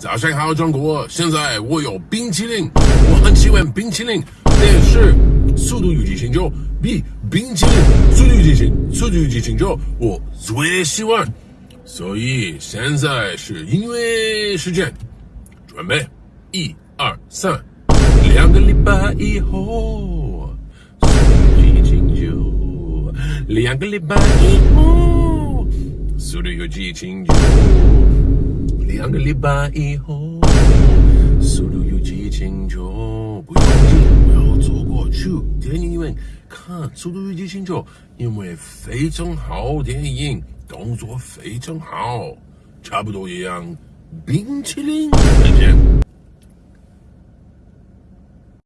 早上好，中国！现在我有冰淇淋，我很喜欢冰淇淋，但是《速度与激情九》比冰淇淋《速度与激情》《速度与激情九》我最喜欢，所以现在是音乐时间，准备，一二三，两个礼拜以后，《速度与激情九》，两个礼拜以后，《速度与激情九》。两个礼拜以后，速度与激情九，不用急，不要走过去。电影院看《速度与激情九》，因为非常好电影，动作非常好，差不多一样。冰淇淋，再见。